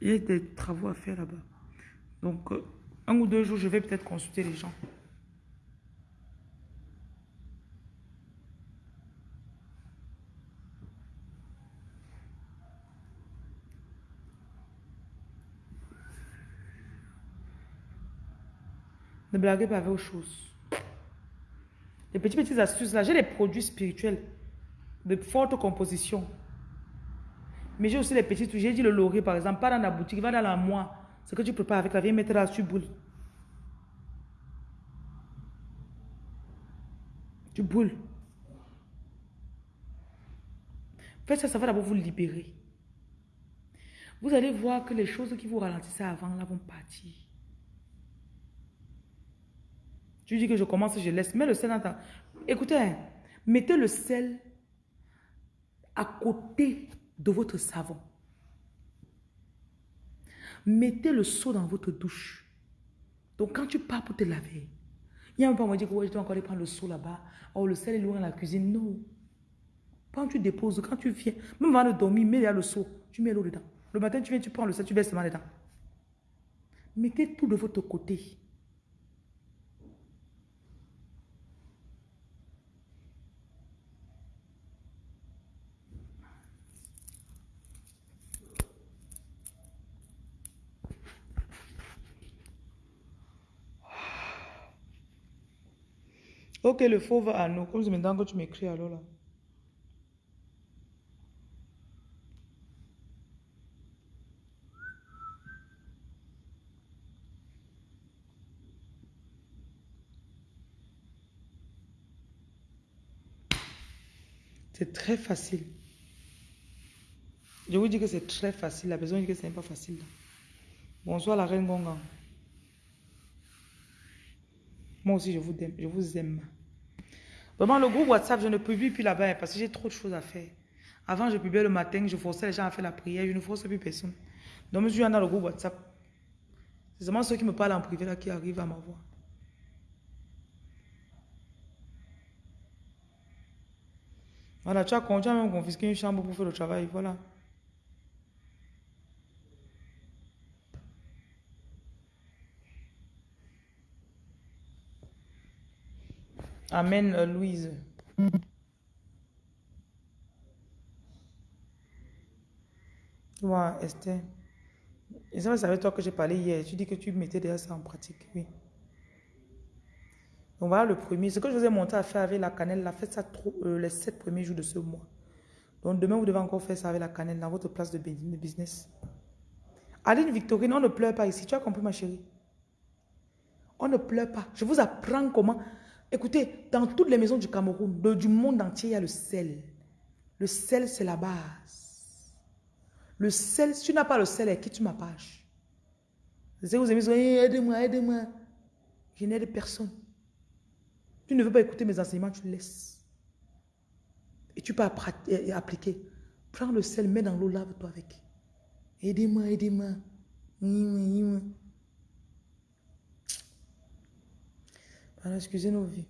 il y a des travaux à faire là-bas. Donc, euh, un ou deux jours, je vais peut-être consulter les gens. Ne blaguez pas avec aux choses. Les petits petites astuces là, j'ai des produits spirituels de forte composition. Mais j'ai aussi les petits trucs. J'ai dit le laurier, par exemple, pas dans la boutique, va dans la moi. Ce que tu prépares avec la viens mettre là sur boule. Tu boule. Faites ça, ça va d'abord vous libérer. Vous allez voir que les choses qui vous ralentissaient avant là vont partir. Tu dis que je commence, je laisse. Mets le sel dans ta... Écoutez, hein, mettez le sel à côté de votre savon. Mettez le seau dans votre douche. Donc, quand tu pars pour te laver, il y a un peu, on dit que je dois encore aller prendre le seau là-bas. Oh, le sel est loin dans la cuisine. Non. Quand tu déposes, quand tu viens, même avant de dormir, mets le seau. Tu mets l'eau dedans. Le matin, tu viens, tu prends le sel, tu verses seulement dedans. Mettez tout de votre côté. Ok, le faux va à nous. Comme c'est maintenant que tu m'écris alors là. C'est très facile. Je vous dis que c'est très facile. La personne dit que c'est pas facile. Bonsoir la reine Gonga. Moi aussi, je vous aime. Je vous aime. Vraiment, le groupe WhatsApp, je ne publie plus là-bas parce que j'ai trop de choses à faire. Avant, je publiais le matin, je forçais les gens à faire la prière, je ne force plus personne. Donc, je suis dans le groupe WhatsApp. C'est seulement ceux qui me parlent en privé là qui arrivent à m'avoir. Voilà, tu as, tu as même confisqué une chambre pour faire le travail, voilà. Amen, euh, Louise. Moi, Esther. C'est avec toi que j'ai parlé hier. Tu dis que tu mettais déjà ça en pratique, oui. Donc voilà le premier. Ce que je vous ai montré à faire avec la cannelle, là, faites ça euh, les sept premiers jours de ce mois. Donc demain, vous devez encore faire ça avec la cannelle dans votre place de business. Aline Victorine, on ne pleure pas ici. Tu as compris, ma chérie? On ne pleure pas. Je vous apprends comment. Écoutez, dans toutes les maisons du Cameroun, du monde entier, il y a le sel. Le sel, c'est la base. Le sel, si tu n'as pas le sel, quitte ma page. Je sais que vous aimez dire, Eh, aidez-moi, aidez-moi. Je n'aide personne. Tu ne veux pas écouter mes enseignements, tu laisses. Et tu peux et- et appliquer. Prends le sel, mets dans l'eau, lave-toi avec. Aidez-moi, aidez-moi. Pardon, excusez nos vies.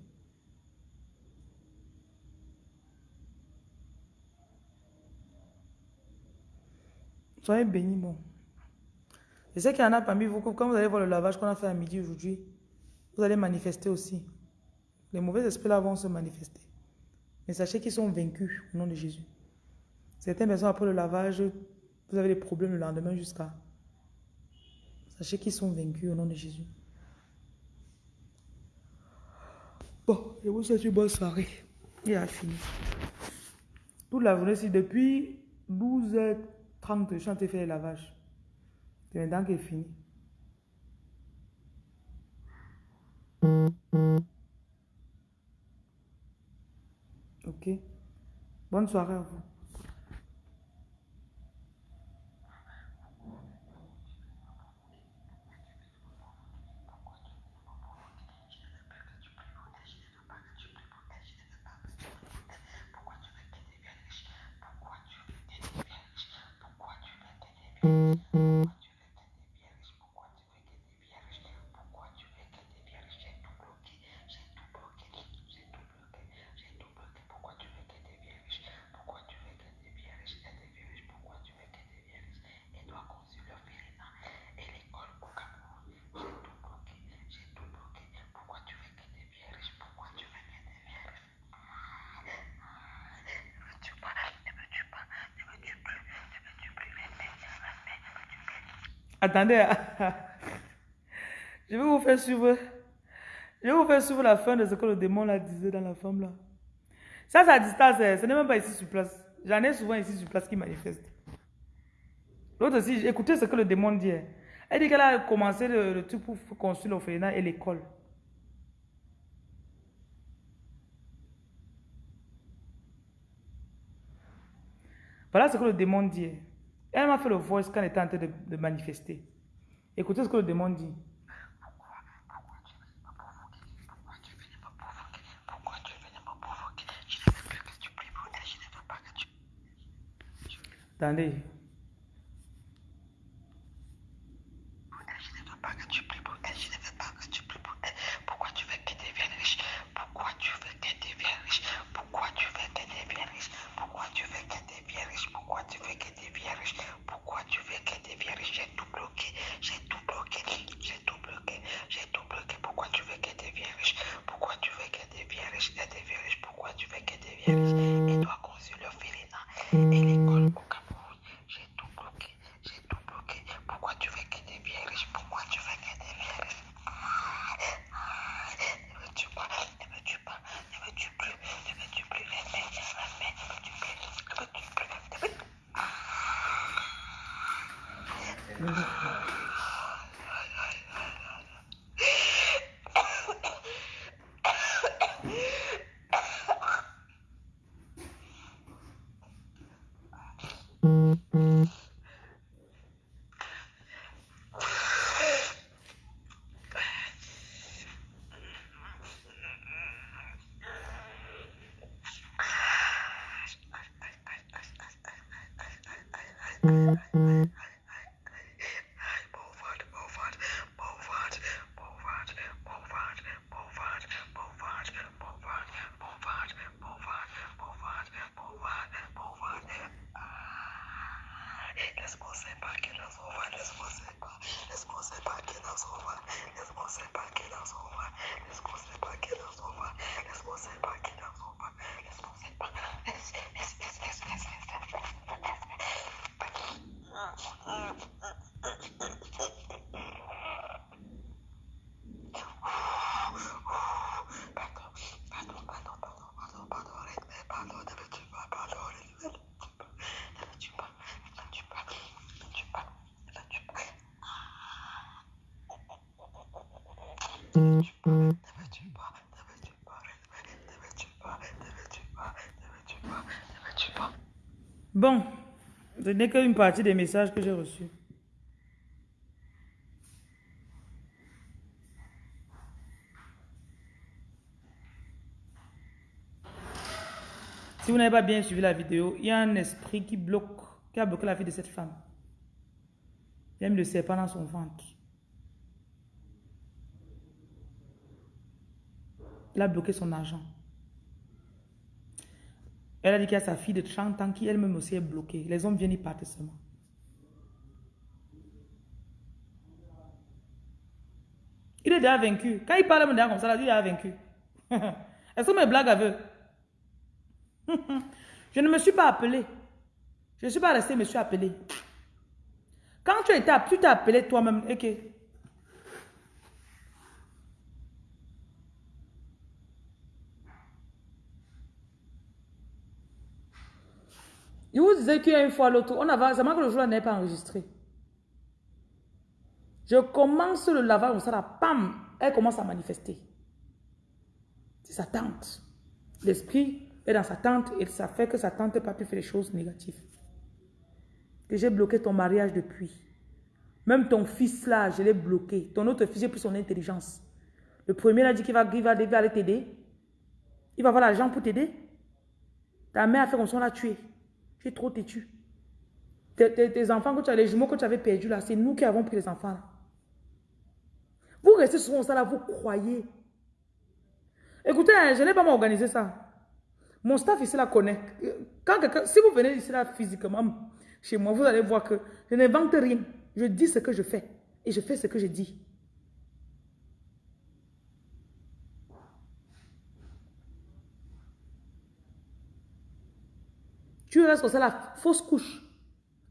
Soyez bénis, bon. Je sais qu'il y en a parmi vous, quand vous allez voir le lavage qu'on a fait à midi aujourd'hui, vous allez manifester aussi. Les mauvais esprits là vont se manifester. Mais sachez qu'ils sont vaincus au nom de Jésus. Certaines personnes, après le lavage, vous avez des problèmes le lendemain jusqu'à. Sachez qu'ils sont vaincus au nom de Jésus. Bon, je vous souhaite une bonne soirée. Il a fini. Toute la journée, si depuis 12h30, je suis en train de faire le lavage. C'est maintenant qu'il est fini. Ok. Bonne soirée à vous. Bye. Attendez. Je vais vous faire suivre. Je vais vous faire suivre la fin de ce que le démon là disait dans la femme là. Ça, c'est à distance. hein. Ce n'est même pas ici sur place. J'en ai souvent ici sur place qui manifestent. L'autre aussi, écoutez ce que le démon dit. hein. Elle dit qu'elle a commencé le, truc pour construire l'orphelinat et l'école. Voilà ce que le démon dit. Elle m'a fait le voice quand elle était en train de, de manifester. Écoutez ce que le démon dit. Pourquoi Bon, ce n'est qu'une partie des messages que j'ai reçus. Si vous n'avez pas bien suivi la vidéo, il y a un esprit qui bloque, qui a bloqué la vie de cette femme. Il a le serpent dans son ventre. Il a bloqué son argent. Elle a dit qu'il y a sa fille de 30 ans qui elle-même aussi est bloquée. Les hommes viennent y partent seulement. Il est déjà vaincu. Quand il parle comme ça, il est déjà vaincu. [laughs] Est-ce que mes blagues avec [laughs] Je ne me suis pas appelé. Je ne suis pas resté, je me suis appelé. Quand tu étais, tu t'es appelé toi-même. Ok. Je vous disais qu'il y a une fois l'autre, on avait, c'est que le jour n'est pas enregistré. Je commence le lavage ça, là, pam, elle commence à manifester. C'est sa tante. L'esprit est dans sa tante et ça fait que sa tante n'a pas pu faire des choses négatives. Que j'ai bloqué ton mariage depuis. Même ton fils là, je l'ai bloqué. Ton autre fils, j'ai pris son intelligence. Le premier a dit qu'il va, il va, aller t'aider. Il va avoir l'argent pour t'aider. Ta mère a fait comme ça, on l'a tué. Tu trop têtu. Tes, enfants que tu as, les jumeaux que tu avais perdus là, c'est nous qui avons pris les enfants. Vous restez souvent ça là, vous croyez. Écoutez, hein, je n'ai pas m'organiser ça. Mon staff ici la connaît. Quand si vous venez ici là physiquement, chez moi, vous allez voir que je n'invente rien. Je dis ce que je fais. Et je fais ce que je dis. Tu restes comme ça, la fausse couche.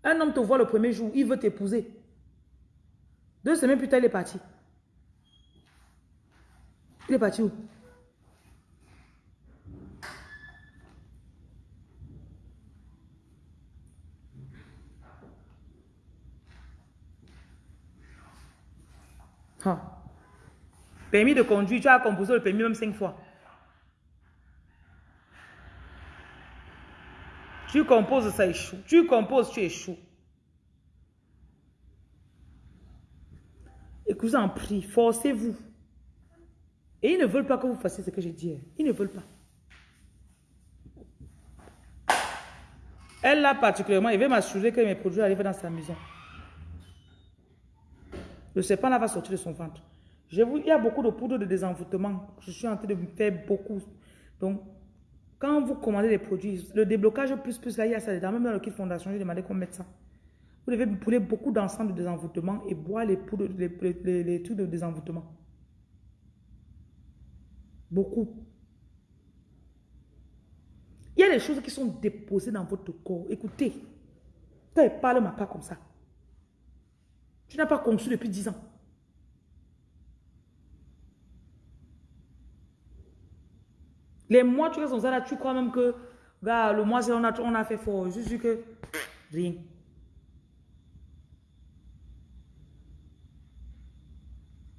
Un homme te voit le premier jour, il veut t'épouser. Deux semaines plus tard, il est parti. Il est parti où? Ah. Permis de conduire, tu as composé le permis même cinq fois. Tu composes, ça échoue. Tu composes, tu échoues. Écoutez, en prie, forcez-vous. Et ils ne veulent pas que vous fassiez ce que je dis. Ils ne veulent pas. Elle là particulièrement, il veut m'assurer que mes produits arrivent dans sa maison. Le serpent là va sortir de son ventre. Vous, il y a beaucoup de poudre de désenvoûtement. Je suis en train de me faire beaucoup. Donc, quand vous commandez des produits, le déblocage plus plus là, il y a ça dedans. Même dans le kit fondation, j'ai demandé qu'on mette ça. Vous devez brûler beaucoup d'encens de désenvoûtement et boire les poudres, les, les, trucs de désenvoûtement. Beaucoup. Il y a des choses qui sont déposées dans votre corps. Écoutez, quand il parle, ma pas comme ça. Tu n'as pas conçu depuis 10 ans. Les mois, tu restes ça, là, tu crois même que, gars, le mois, on a, on a fait fort. Suis que, rien.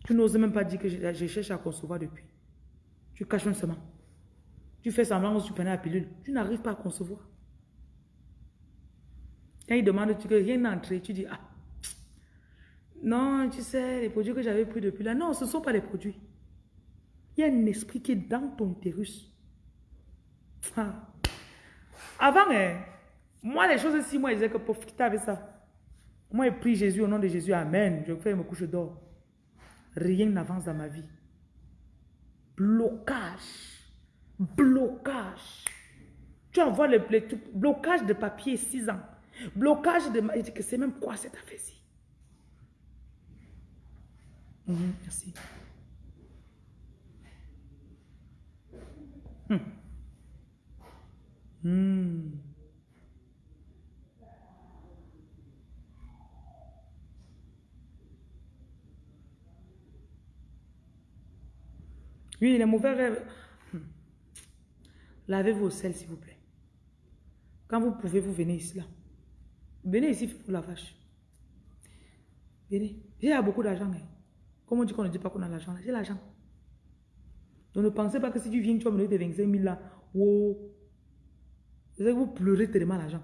Tu n'oses même pas dire que je, cherche à concevoir depuis. Tu caches un seulement. Tu fais semblant que tu prenais la pilule. Tu n'arrives pas à concevoir. Quand il demande que rien n'est entré, tu dis, ah, non, tu sais, les produits que j'avais pris depuis là, non, ce ne sont pas les produits. Il y a un esprit qui est dans ton utérus. Ah. Avant, hein, moi, les choses ici, moi, je disais que pour quitter avec ça. Moi, je prie Jésus au nom de Jésus. Amen. Je fais me couche d'or. Rien n'avance dans ma vie. Blocage. Blocage. Tu envoies le, blocage de papier 6 ans. Blocage de... Je dis que c'est même quoi cette affaire-ci? Mhm, merci. Hmm. Hmm. Oui, les mauvais rêves. Hmm. Lavez vos selles, s'il vous plaît. Quand vous pouvez, vous venez ici, là. Venez ici pour la vache. Venez. J'ai beaucoup d'argent. Hein. Comment on dit qu'on ne dit pas qu'on a l'argent J'ai l'argent. Donc ne pensez pas que si tu viens, tu vas me donner tes 25 000 là. Wow. Vous pleurez tellement l'argent.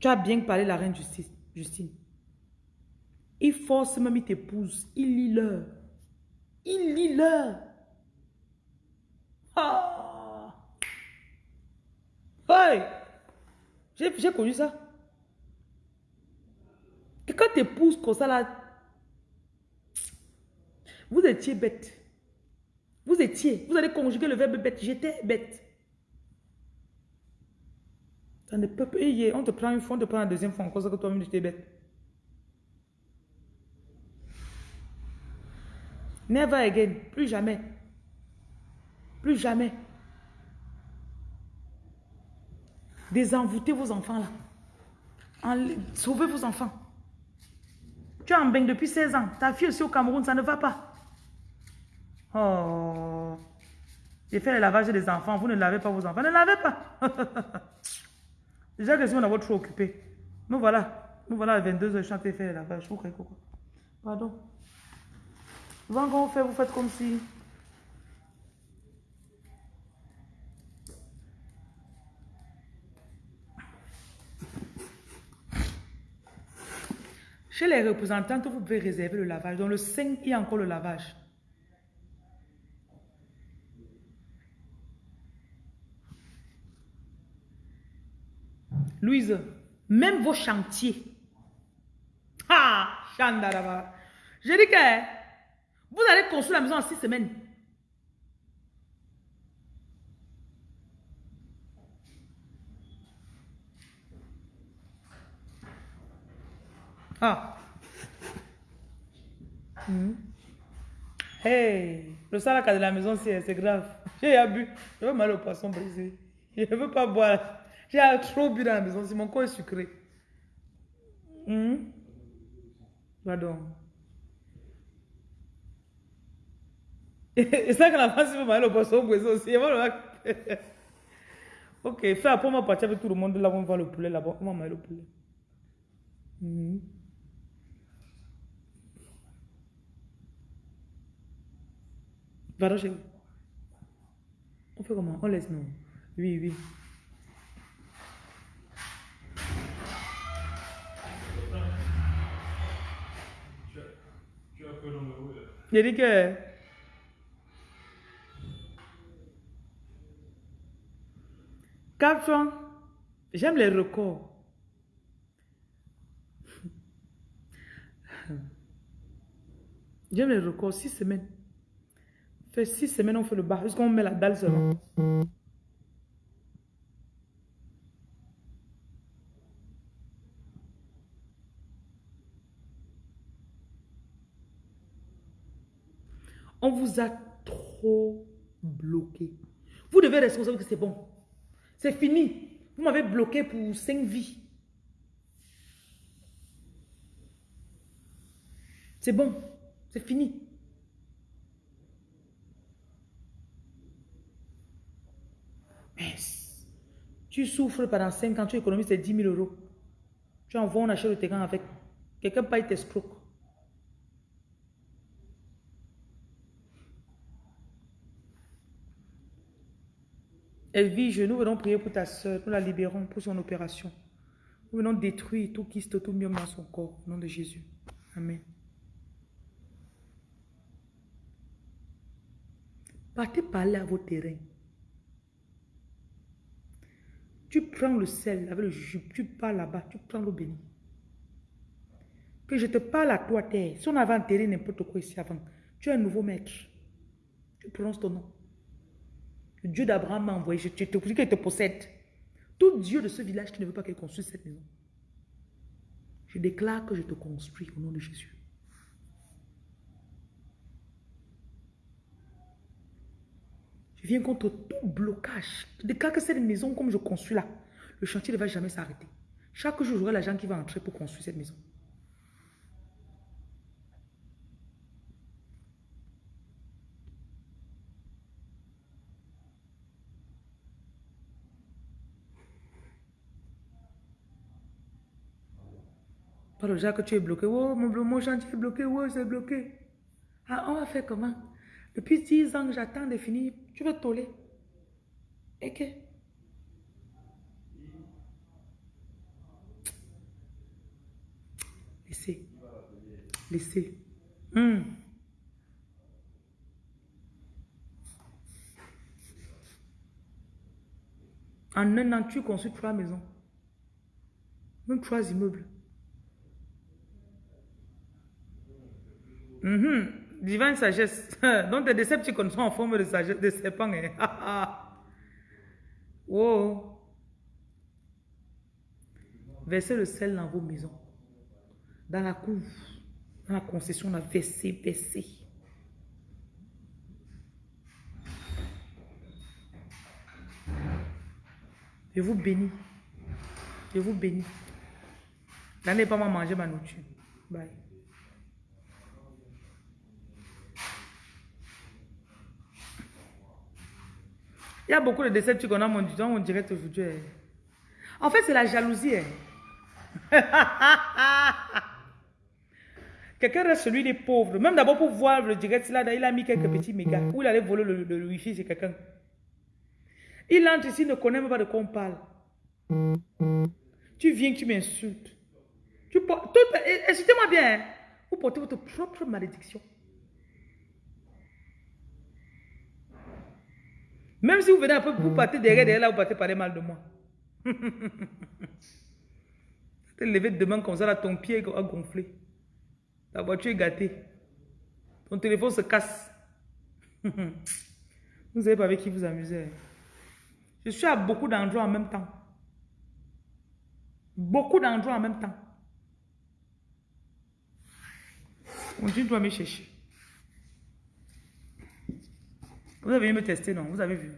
Tu as bien parlé la reine Justice, Justine. Il force même, il t'épouse. Il lit l'heure. Il lit l'heure. Ah! Hey! J'ai connu ça. Quelqu'un t'épouse comme ça là. Vous étiez bête. Vous étiez. Vous allez conjuguer le verbe bête. J'étais bête. Ça ne peut pas. y est, On te prend une fois, on te prend la deuxième fois encore ça que toi-même tu étais bête. Never again. Plus jamais. Plus jamais. Désenvoûtez vos enfants là. Sauvez vos enfants. Tu es en bain depuis 16 ans. Ta fille aussi au Cameroun, ça ne va pas. Oh. J'ai fait le lavage des enfants. Vous ne lavez pas vos enfants. Ne lavez pas. [laughs] Déjà que si on a trop occupé. Nous voilà. Nous voilà à 22h, je suis en faire le lavage. Vous croyez quoi Pardon? Souvent, quand on fait, vous faites comme si. Chez les représentantes, vous pouvez réserver le lavage. Dans le 5, il y a encore le lavage. Louise, même vos chantiers. Ah, Chandaraba. Je dis que vous allez construire la maison en six semaines. Ah. Mhm. Hey, le salaka de la maison, c'est grave. J'ai bu. Je mal au poisson brisé. Je ne veux pas boire. J'ai trop bu dans la maison. Si mon corps est sucré. Mhm. Pardon. [laughs] Et ça, que la France veut mal au poisson brisé aussi. Et voilà. [laughs] Ok, fais après, on va partir avec tout le monde là, on va le poulet là-bas. On va manger le poulet. Mhm. Pardon, chérie. On fait comment? On laisse, non Oui, oui. Dit que... Caption, j'aime les records. J'aime les records, six semaines. Fait six semaines, on fait le bas, jusqu'on met la dalle seulement. On vous a trop bloqué. Vous devez responsable que c'est bon. C'est fini. Vous m'avez bloqué pour cinq vies. C'est bon. C'est fini. Mais tu souffres pendant 5 ans, tu économises tes 10 000 euros. Tu envoies, on achète le terrain avec. Quelqu'un paye tes escrocs. Elvige, nous venons prier pour ta soeur, nous la libérons pour son opération. Nous venons détruire tout kyste, tout myome dans son corps, au nom de Jésus. Amen. Partez parler à vos terrains. Tu prends le sel avec le jus, tu pars là-bas, tu prends l'eau bénie. Que je te parle à toi, terre. Si on avait enterré n'importe quoi ici avant, tu es un nouveau maître. Tu prononces ton nom. Dieu d'Abraham m'a envoyé, je te prie qu'il te possède. Tout Dieu de ce village qui ne veut pas qu'il construise cette maison. Je déclare que je te construis au nom de Jésus. Je viens contre tout blocage. Je déclare que cette maison, comme je construis là, le chantier ne va jamais s'arrêter. Chaque jour, j'aurai l'argent qui va entrer pour construire cette maison. Le que tu es bloqué. Oh, mon, mon chantier est bloqué. Oh, c'est bloqué. Ah, on va faire comment? Depuis 10 ans, j'attends de finir. Tu veux toller Et que? Laissez. Laissez. Hmm. En un an, tu construis trois maisons. Même trois immeubles. Mhm. Divine sagesse. [laughs] Donc tes décepticons sont en forme de sagesse, de serpent. Hein. [laughs] wow. Versez le sel dans vos maisons. Dans la cour. Dans la concession, on a versé, versé. Je vous bénis. Je vous bénis. N'allez pas manger ma nourriture. Bye. Il y a beaucoup de déceptions qu'on a mon, direct aujourd'hui. hein. En fait, c'est la jalousie. hein. [laughs] Quelqu'un reste celui des pauvres. Même d'abord pour voir le direct, il a mis quelques petits mégas. Où il allait voler le, wifi chez quelqu'un. Il entre ici, il ne connaît même pas de quoi on parle. Tu viens, tu m'insultes. Tout- eh, Écoutez-moi bien. hein. Vous portez votre propre malédiction. Même si vous venez un peu, vous partez derrière, derrière là, vous partez parler mal de moi. [laughs] Tu te levé demain comme ça, là, ton pied a gonflé. Ta voiture est gâtée. Ton téléphone se casse. [laughs] vous savez pas avec qui vous amusez. Je suis à beaucoup d'endroits en même temps. Beaucoup d'endroits en même temps. On dit, doit me chercher. Vous avez vu me tester, non? Vous avez vu?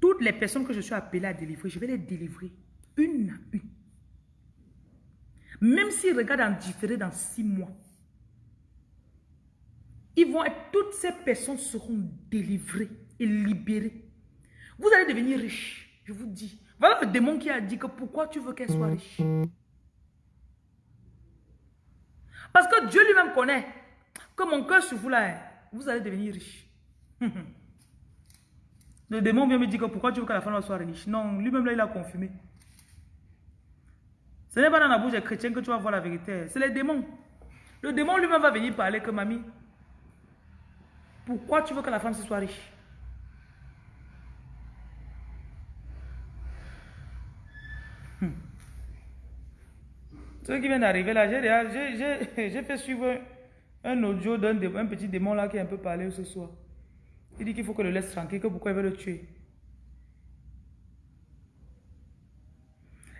Toutes les personnes que je suis appelée à délivrer, je vais les délivrer une à une. Même s'ils regardent en différé dans six mois, ils vont toutes ces personnes seront délivrées et libérées. Vous allez devenir riche, je vous dis. Voilà le démon qui a dit que pourquoi tu veux qu'elle soit riche. Parce que Dieu lui-même connaît que mon cœur sur vous là, hein, vous allez devenir riche. [laughs] Le démon vient me dire que pourquoi tu veux que la femme soit riche. Non, lui-même là, il a confirmé. Ce n'est pas dans la bouche des chrétiens que tu vas voir la vérité. C'est les démons. Le démon lui-même va venir parler que mamie, pourquoi tu veux que la femme soit riche? Hmm. Ceux qui viennent d'arriver là, j'ai [laughs] fait suivre un audio d'un petit démon là qui a un peu parlé ce soir. Il dit qu'il faut que le laisse tranquille, que pourquoi il veut le tuer.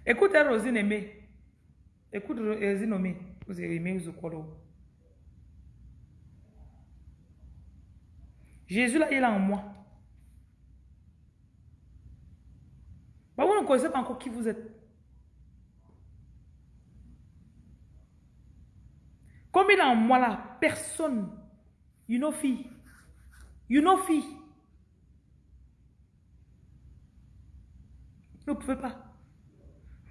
Écoute Rosine Aimée. Écoute Ro- Rosine Aimée. Vous aimé, vous croyez. Jésus là, il est en moi. Bah, vous ne connaissez pas encore qui vous êtes. Comme il en moi là, personne, you know fille, you know fille, vous ne pouvez pas.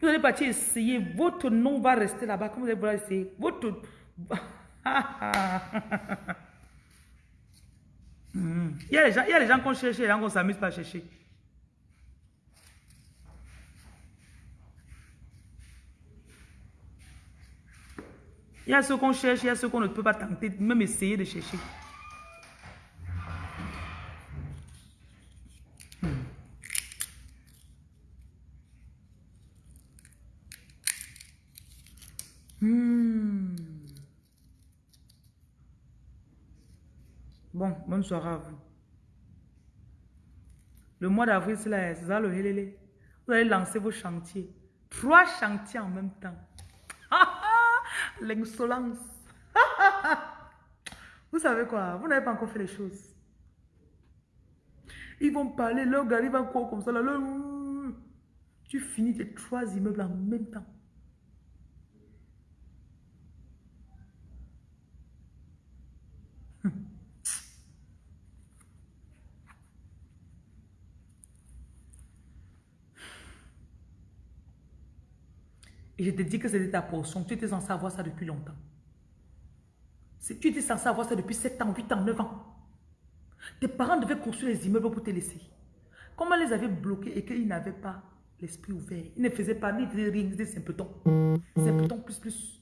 Vous allez partir essayer, votre nom va rester là-bas, comme vous allez essayer. Votre... [laughs] Hmm. il, y a les gens, il y a les gens qu'on cherche les s'amuse pas à chercher. Il y a ceux qu'on cherche, il y a ceux qu'on ne peut pas tenter, même essayer de chercher. Hmm. Bon, bonne soirée à vous. Le mois d'avril, c'est là, c'est ça le hélélé. Vous allez lancer vos chantiers. Trois chantiers en même temps. L'insolence. [laughs] Vous savez quoi? Vous n'avez pas encore fait les choses. Ils vont parler, leur gars, il va quoi comme ça. Là, leur- Tu finis tes trois immeubles en même temps. Et je te dis que c'était ta portion. Tu étais censé avoir ça depuis longtemps. Tu étais censé avoir ça depuis 7 ans, 8 ans, 9 ans. Tes parents devaient construire les immeubles pour te laisser. Comment les avaient bloqués et qu'ils n'avaient pas l'esprit ouvert? Ils ne faisaient pas, ni faisaient rien, ils étaient simpletons. Simpletons plus plus.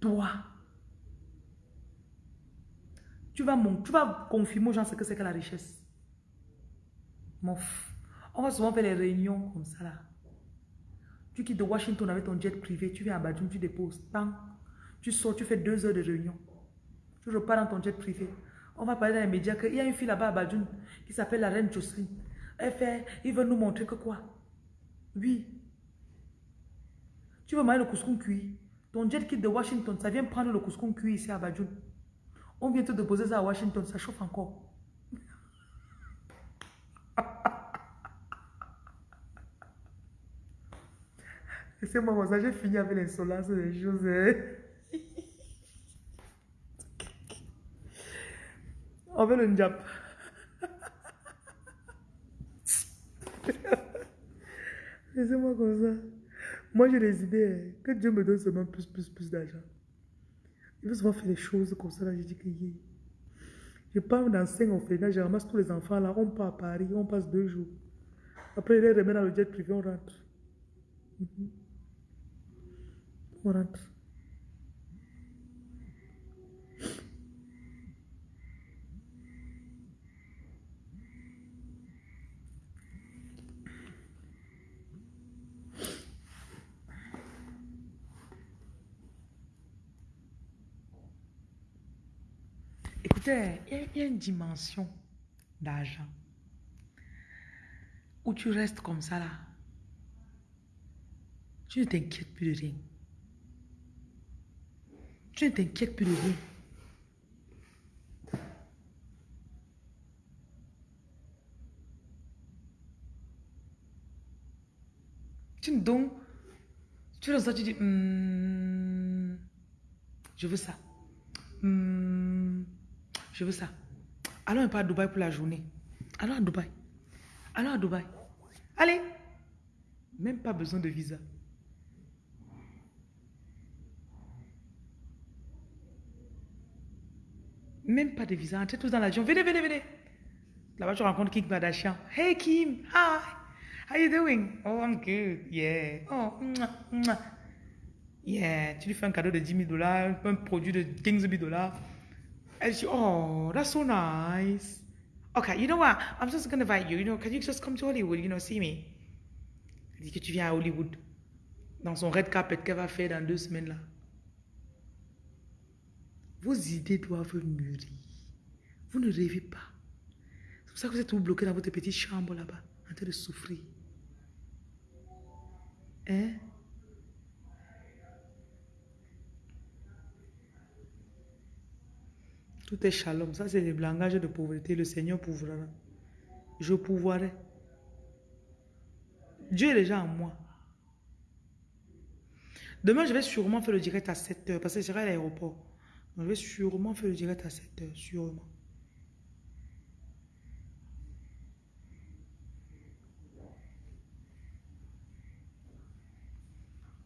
Toi, tu vas, tu vas confirmer aux gens ce que c'est que la richesse. Mon f- On va souvent faire les réunions comme ça là. Tu quittes de Washington avec ton jet privé, tu viens à Badjoun, tu déposes. Bang. Tu sors, tu fais deux heures de réunion. Tu repars dans ton jet privé. On va parler dans les médias qu'il y a une fille là-bas à Badjoun qui s'appelle la reine Jocelyne. Elle fait, il veut nous montrer que quoi? Oui. Tu veux manger le couscous cuit? Ton jet quitte de Washington, ça vient prendre le couscous cuit ici à Badjoun. On vient te déposer ça à Washington, ça chauffe encore. Laissez-moi comme ça, j'ai fini avec l'insolence des choses. On veut le njap. Laissez-moi comme ça. Moi, j'ai des idées. hein. Que Dieu me donne seulement plus, plus, plus d'argent. Il veut souvent faire des choses comme ça. Là, je dis que. Je pars dans 5 orphelinats, je ramasse tous les enfants là. On part à Paris, on passe deux jours. Après, il les remet dans le jet privé, on rentre. Mhm. On Écoutez, il y, y a une dimension d'argent où tu restes comme ça là. Tu ne t'inquiètes plus de rien. Tu ne t'inquiètes plus de rien. Tu ne donc, tu ça, tu dis, Hmm, je veux ça. Hmm, je veux ça. Allons un peu à Dubaï pour la journée. Allons à Dubaï. Allons à Dubaï. Allez. Même pas besoin de visa. Même pas de visa. Entrez tous dans l'avion. Venez, venez, venez. Là-bas, tu rencontres Kim Kardashian. Hey Kim, hi. How you doing? Oh, I'm good. Yeah. Oh, mwah. Yeah. Tu lui fais un cadeau de 10 000 dollars, un produit de 15 000 dollars. Elle dit, oh, that's so nice. Okay, you know what? I'm just gonna invite you. You know, can you just come to Hollywood, you know, see me? Elle dit que tu viens à Hollywood. Dans son red carpet qu'elle va faire dans deux semaines là. Vos idées doivent mûrir. Vous ne rêvez pas. C'est pour ça que vous êtes tout bloqué dans votre petite chambre là-bas, en train de souffrir. Hein? Tout est shalom. Ça, c'est le langage de pauvreté. Le Seigneur pourvoira. Je pourvoirai. Dieu est déjà en moi. Demain, je vais sûrement faire le direct à 7 heures parce que je serai à l'aéroport. Je vais sûrement faire le direct à 7 heures. Sûrement.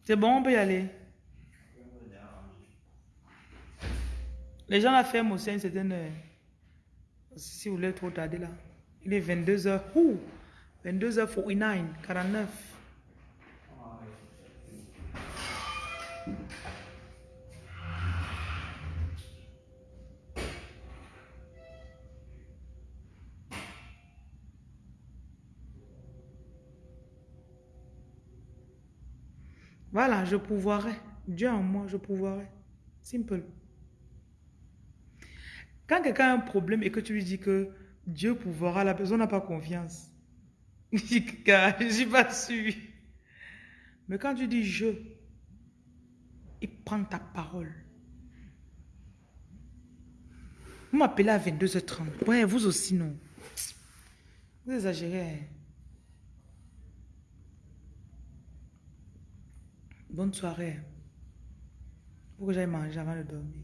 C'est bon, on peut y aller. Les gens la ferment aussi à une certaine heure. Si vous voulez trop tarder là. Il est 22h. Ouh! 22h49, 49. Voilà, je pouvoirai. Dieu en moi, je pouvoirai. Simple. Quand quelqu'un a un problème et que tu lui dis que Dieu pouvoira, la personne n'a pas confiance. [laughs] Je suis pas sûr. Mais quand tu dis je, il prend ta parole. Vous m'appelez à 22h30. Ouais, vous aussi, non. Vous exagérez. Bonne soirée. Faut que j'aille manger avant de dormir.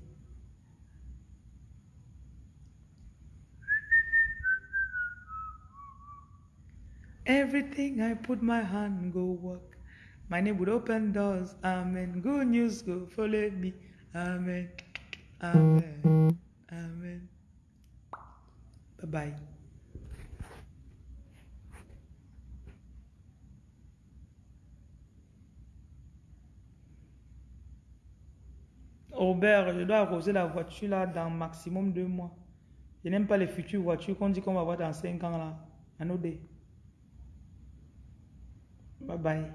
Everything I put my hand go work. My name would open doors. Amen. Good news go follow me. Amen. Amen. Amen. Bye bye. Robert, je dois arroser la voiture là dans maximum deux mois. Je n'aime pas les futures voitures qu'on dit qu'on va avoir dans cinq ans là. Anodé. Bye bye.